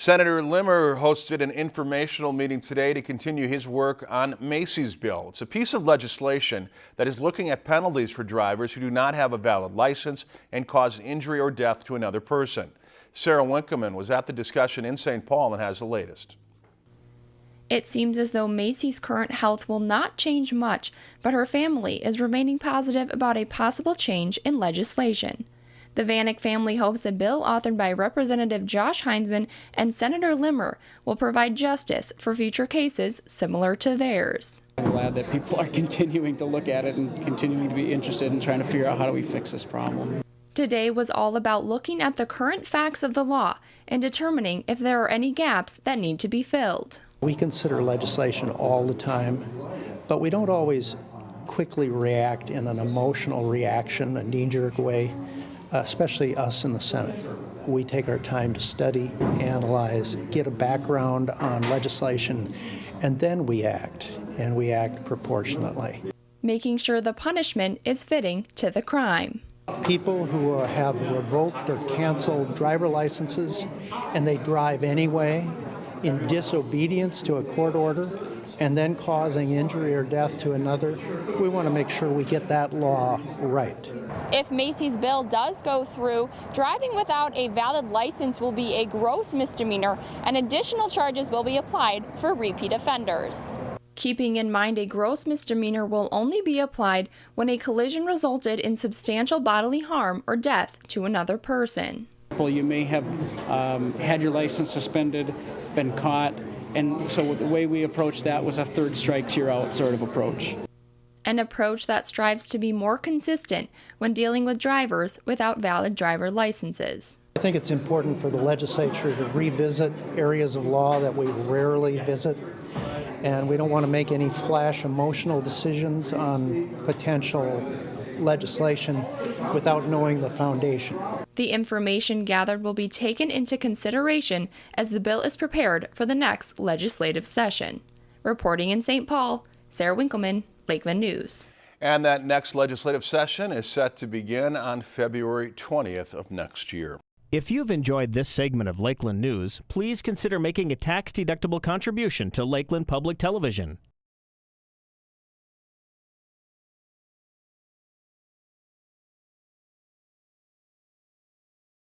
Senator Limmer hosted an informational meeting today to continue his work on Macy's bill. It's a piece of legislation that is looking at penalties for drivers who do not have a valid license and cause injury or death to another person. Sarah Winkleman was at the discussion in St. Paul and has the latest. It seems as though Macy's current health will not change much, but her family is remaining positive about a possible change in legislation. The Vanek family hopes a bill authored by Representative Josh Heintzeman and Senator Limmer will provide justice for future cases similar to theirs. I'm glad that people are continuing to look at it and continuing to be interested in trying to figure out how do we fix this problem. Today was all about looking at the current facts of the law and determining if there are any gaps that need to be filled. We consider legislation all the time, but we don't always quickly react in an emotional reaction, a knee-jerk way especially us in the Senate. We take our time to study, analyze, get a background on legislation, and then we act, and we act proportionately. Making sure the punishment is fitting to the crime. People who uh, have revoked or canceled driver licenses and they drive anyway in disobedience to a court order and then causing injury or death to another, we want to make sure we get that law right. If Macy's bill does go through, driving without a valid license will be a gross misdemeanor and additional charges will be applied for repeat offenders. Keeping in mind a gross misdemeanor will only be applied when a collision resulted in substantial bodily harm or death to another person. You may have um, had your license suspended, been caught, and so the way we approached that was a third strikes you're out sort of approach. An approach that strives to be more consistent when dealing with drivers without valid driver licenses. I think it's important for the legislature to revisit areas of law that we rarely visit and we don't want to make any flash emotional decisions on potential legislation without knowing the foundation. The information gathered will be taken into consideration as the bill is prepared for the next legislative session. Reporting in St. Paul, Sarah Winkleman, Lakeland News. And that next legislative session is set to begin on February 20th of next year. If you've enjoyed this segment of Lakeland News, please consider making a tax-deductible contribution to Lakeland Public Television.